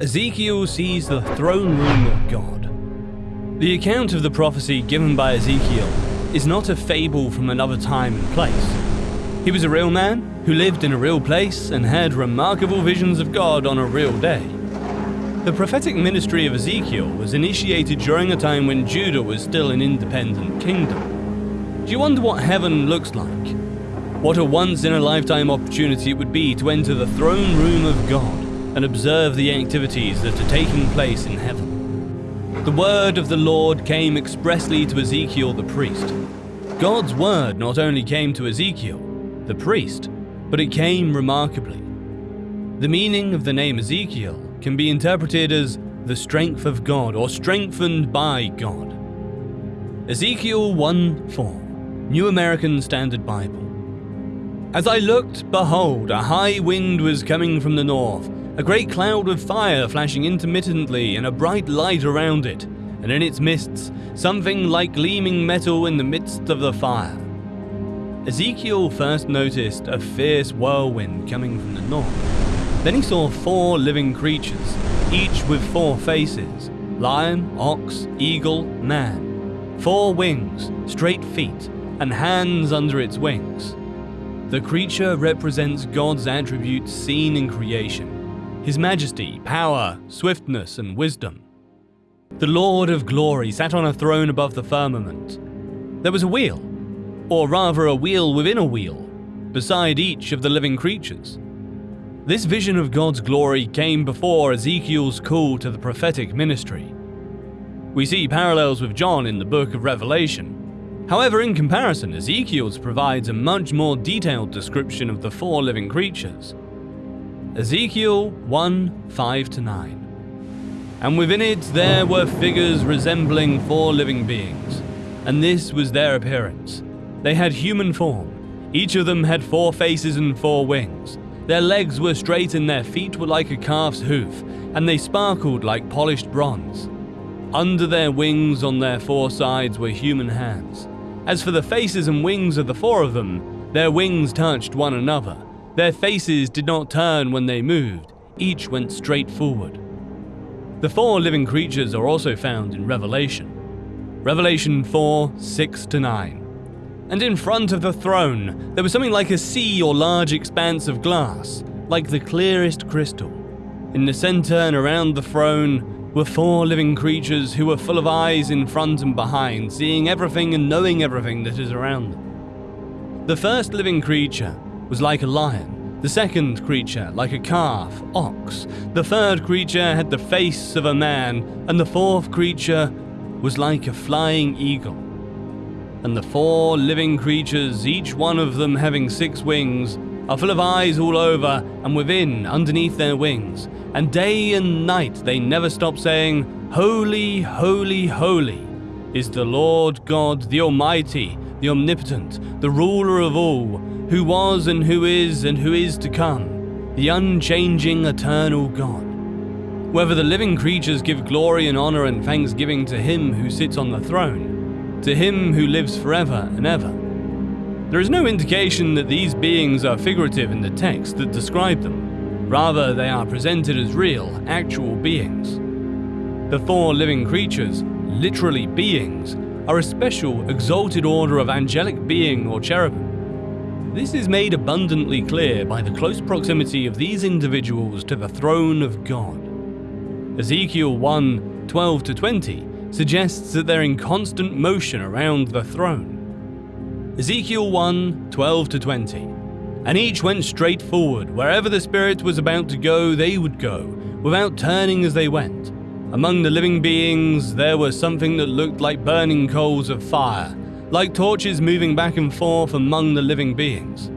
Ezekiel sees the throne room of God. The account of the prophecy given by Ezekiel is not a fable from another time and place. He was a real man who lived in a real place and had remarkable visions of God on a real day. The prophetic ministry of Ezekiel was initiated during a time when Judah was still an independent kingdom. Do you wonder what heaven looks like? What a once in a lifetime opportunity it would be to enter the throne room of God and observe the activities that are taking place in heaven. The word of the Lord came expressly to Ezekiel the priest. God's word not only came to Ezekiel, the priest, but it came remarkably. The meaning of the name Ezekiel can be interpreted as the strength of God or strengthened by God. Ezekiel 1 4, New American Standard Bible. As I looked, behold, a high wind was coming from the north, a great cloud of fire flashing intermittently, and a bright light around it, and in its midst, something like gleaming metal in the midst of the fire. Ezekiel first noticed a fierce whirlwind coming from the north. Then he saw four living creatures, each with four faces lion, ox, eagle, man. Four wings, straight feet, and hands under its wings. The creature represents God's attributes seen in creation His majesty, power, swiftness, and wisdom. The Lord of glory sat on a throne above the firmament. There was a wheel, or rather a wheel within a wheel, beside each of the living creatures. This vision of God's glory came before Ezekiel's call to the prophetic ministry. We see parallels with John in the book of Revelation. However, in comparison, Ezekiel's provides a much more detailed description of the four living creatures. Ezekiel 1 5 to 9. And within it there were figures resembling four living beings, and this was their appearance. They had human form, each of them had four faces and four wings. Their legs were straight and their feet were like a calf's hoof, and they sparkled like polished bronze. Under their wings on their four sides were human hands. As for the faces and wings of the four of them, their wings touched one another. Their faces did not turn when they moved, each went straight forward. The four living creatures are also found in Revelation. Revelation 4 6 to 9 and in front of the throne there was something like a sea or large expanse of glass, like the clearest crystal. In the center and around the throne were four living creatures who were full of eyes in front and behind, seeing everything and knowing everything that is around them. The first living creature was like a lion, the second creature like a calf, ox, the third creature had the face of a man, and the fourth creature was like a flying eagle. And the four living creatures, each one of them having six wings, are full of eyes all over and within, underneath their wings. And day and night they never stop saying, Holy, holy, holy is the Lord God, the Almighty, the Omnipotent, the ruler of all, who was and who is and who is to come, the unchanging, eternal God. Whether the living creatures give glory and honor and thanksgiving to him who sits on the throne, to him who lives forever and ever. There is no indication that these beings are figurative in the text that describe them. Rather, they are presented as real, actual beings. The four living creatures, literally beings, are a special, exalted order of angelic being or cherubim. This is made abundantly clear by the close proximity of these individuals to the throne of God. Ezekiel 1 12 to 20 suggests that they're in constant motion around the throne. Ezekiel 1 12 to 20. And each went straight forward. Wherever the Spirit was about to go, they would go, without turning as they went. Among the living beings, there was something that looked like burning coals of fire, like torches moving back and forth among the living beings.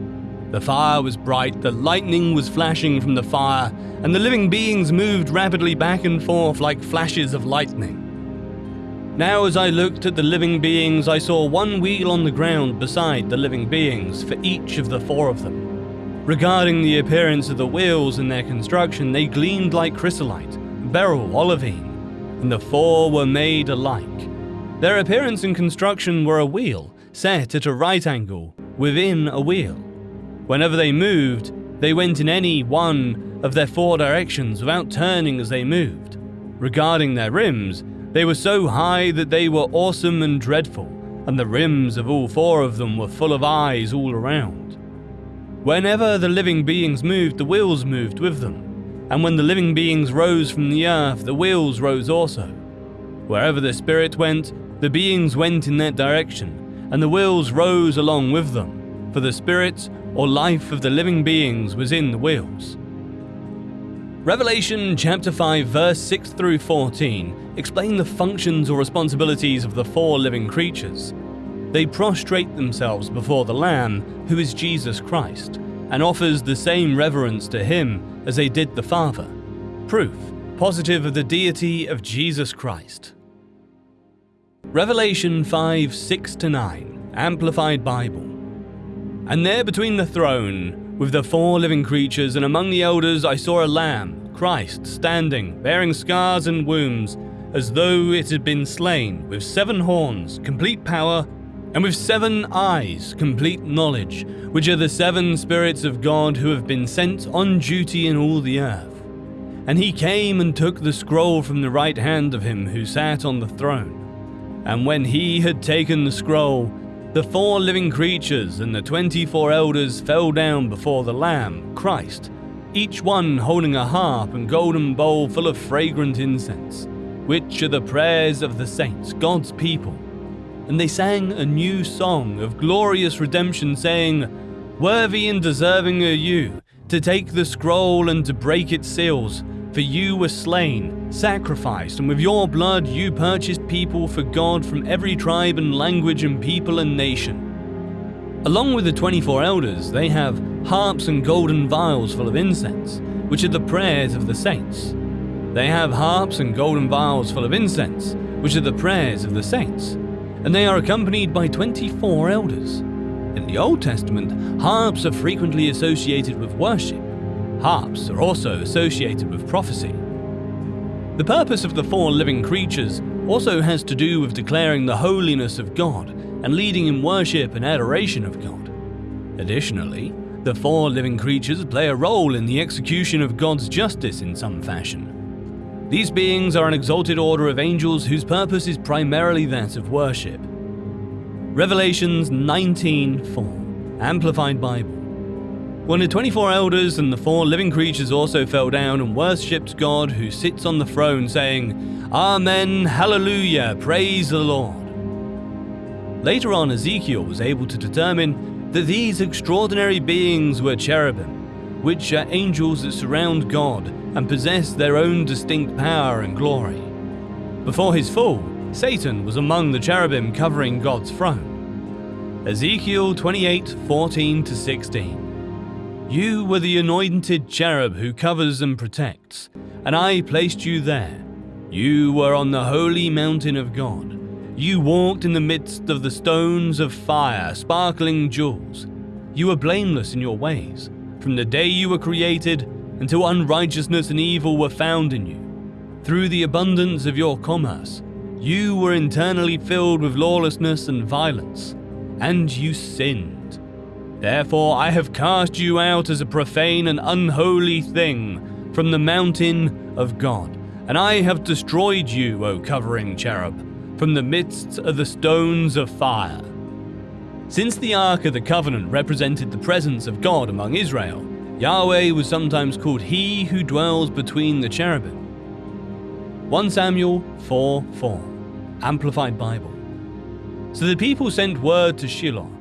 The fire was bright, the lightning was flashing from the fire, and the living beings moved rapidly back and forth like flashes of lightning. Now, as I looked at the living beings, I saw one wheel on the ground beside the living beings for each of the four of them. Regarding the appearance of the wheels and their construction, they gleamed like chrysolite, beryl, olivine, and the four were made alike. Their appearance and construction were a wheel, set at a right angle, within a wheel. Whenever they moved, they went in any one of their four directions without turning as they moved. Regarding their rims, they were so high that they were awesome and dreadful, and the rims of all four of them were full of eyes all around. Whenever the living beings moved, the wheels moved with them, and when the living beings rose from the earth, the wheels rose also. Wherever the spirit went, the beings went in that direction, and the wheels rose along with them, for the spirit or life of the living beings was in the wheels. Revelation chapter 5 verse 6 through 14 explain the functions or responsibilities of the four living creatures. They prostrate themselves before the Lamb, who is Jesus Christ, and offers the same reverence to him as they did the Father. Proof positive of the deity of Jesus Christ. Revelation 5 6 9, Amplified Bible. And there between the throne, with the four living creatures, and among the elders I saw a lamb, Christ, standing, bearing scars and wounds, as though it had been slain, with seven horns, complete power, and with seven eyes, complete knowledge, which are the seven spirits of God who have been sent on duty in all the earth. And he came and took the scroll from the right hand of him who sat on the throne. And when he had taken the scroll, the four living creatures and the twenty four elders fell down before the Lamb, Christ, each one holding a harp and golden bowl full of fragrant incense, which are the prayers of the saints, God's people. And they sang a new song of glorious redemption, saying, Worthy and deserving are you to take the scroll and to break its seals. For you were slain, sacrificed, and with your blood you purchased people for God from every tribe and language and people and nation. Along with the 24 elders, they have harps and golden vials full of incense, which are the prayers of the saints. They have harps and golden vials full of incense, which are the prayers of the saints. And they are accompanied by 24 elders. In the Old Testament, harps are frequently associated with worship Harps are also associated with prophecy. The purpose of the four living creatures also has to do with declaring the holiness of God and leading in worship and adoration of God. Additionally, the four living creatures play a role in the execution of God's justice in some fashion. These beings are an exalted order of angels whose purpose is primarily that of worship. Revelations 19:4, Amplified Bible. When the 24 elders and the four living creatures also fell down and worshipped God who sits on the throne, saying, Amen, Hallelujah, praise the Lord. Later on, Ezekiel was able to determine that these extraordinary beings were cherubim, which are angels that surround God and possess their own distinct power and glory. Before his fall, Satan was among the cherubim covering God's throne. Ezekiel 28 14 16. You were the anointed cherub who covers and protects, and I placed you there. You were on the holy mountain of God. You walked in the midst of the stones of fire, sparkling jewels. You were blameless in your ways, from the day you were created until unrighteousness and evil were found in you. Through the abundance of your commerce, you were internally filled with lawlessness and violence, and you sinned. Therefore I have cast you out as a profane and unholy thing from the mountain of God, and I have destroyed you, O covering cherub, from the midst of the stones of fire. Since the Ark of the Covenant represented the presence of God among Israel, Yahweh was sometimes called He who dwells between the cherubim. 1 Samuel 4 4, Amplified Bible. So the people sent word to Shiloh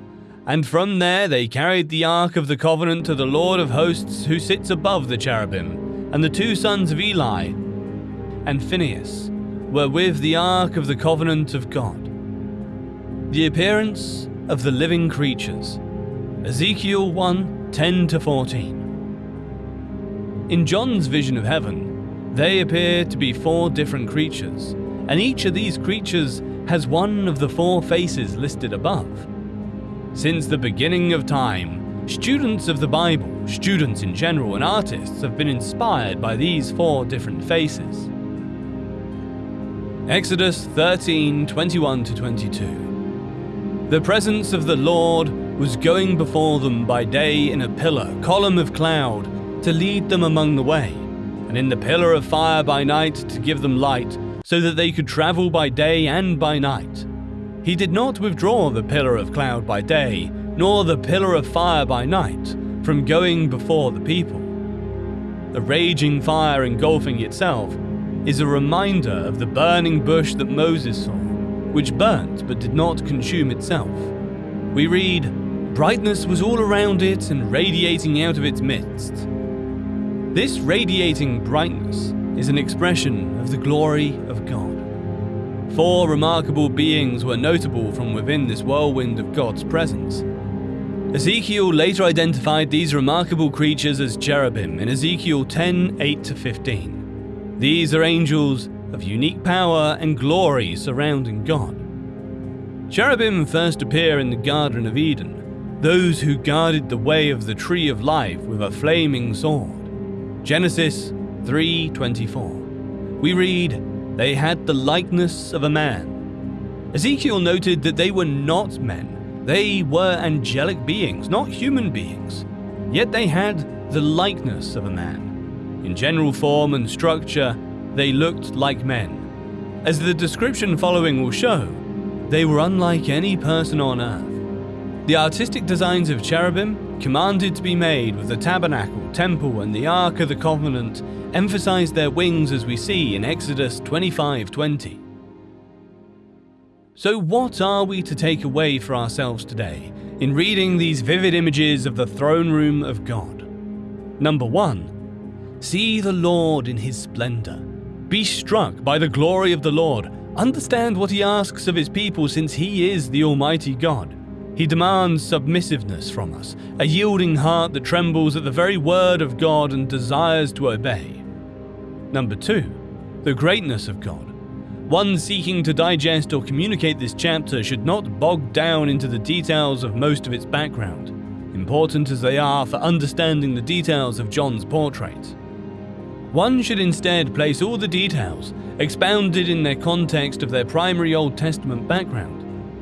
and from there they carried the Ark of the Covenant to the Lord of Hosts who sits above the cherubim, and the two sons of Eli and Phinehas were with the Ark of the Covenant of God. The appearance of the living creatures. Ezekiel 1 10 14. In John's vision of heaven, they appear to be four different creatures, and each of these creatures has one of the four faces listed above. Since the beginning of time, students of the Bible, students in general, and artists have been inspired by these four different faces. Exodus 13 21 22. The presence of the Lord was going before them by day in a pillar, column of cloud, to lead them among the way, and in the pillar of fire by night to give them light, so that they could travel by day and by night. He did not withdraw the pillar of cloud by day, nor the pillar of fire by night, from going before the people. The raging fire engulfing itself is a reminder of the burning bush that Moses saw, which burnt but did not consume itself. We read, Brightness was all around it and radiating out of its midst. This radiating brightness is an expression of the glory of God. Four remarkable beings were notable from within this whirlwind of God's presence. Ezekiel later identified these remarkable creatures as cherubim in Ezekiel 10 8 15. These are angels of unique power and glory surrounding God. Cherubim first appear in the Garden of Eden, those who guarded the way of the tree of life with a flaming sword. Genesis 3:24. We read, "They had the likeness of a man." Ezekiel noted that they were not men. They were angelic beings, not human beings. Yet they had the likeness of a man. In general form and structure, they looked like men. As the description following will show, they were unlike any person on earth. The artistic designs of cherubim, commanded to be made with the tabernacle, temple, and the Ark of the Covenant, emphasize their wings as we see in Exodus 25:20. So, what are we to take away for ourselves today in reading these vivid images of the throne room of God? Number one, see the Lord in his splendor. Be struck by the glory of the Lord. Understand what he asks of his people since he is the Almighty God. He demands submissiveness from us, a yielding heart that trembles at the very word of God and desires to obey. Number two, the greatness of God. One seeking to digest or communicate this chapter should not bog down into the details of most of its background, important as they are for understanding the details of John's portrait. One should instead place all the details, expounded in their context of their primary Old Testament background,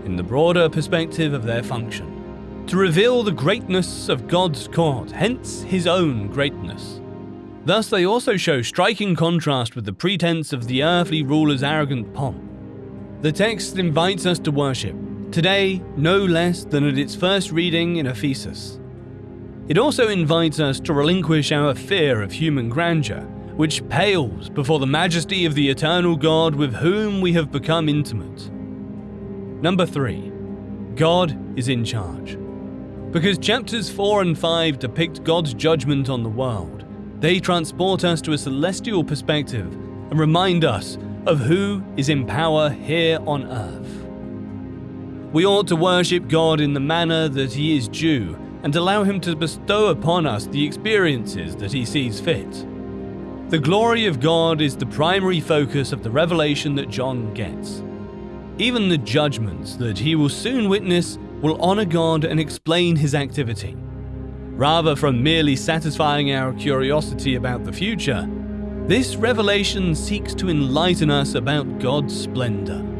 in the broader perspective of their function, to reveal the greatness of God's court, hence his own greatness. Thus, they also show striking contrast with the pretense of the earthly ruler's arrogant pomp. The text invites us to worship, today no less than at its first reading in Ephesus. It also invites us to relinquish our fear of human grandeur, which pales before the majesty of the eternal God with whom we have become intimate. Number 3. God is in charge. Because chapters 4 and 5 depict God's judgment on the world, they transport us to a celestial perspective and remind us of who is in power here on earth. We ought to worship God in the manner that He is due and allow Him to bestow upon us the experiences that He sees fit. The glory of God is the primary focus of the revelation that John gets. Even the judgments that he will soon witness will honor God and explain His activity. Rather from merely satisfying our curiosity about the future, this revelation seeks to enlighten us about God's splendor.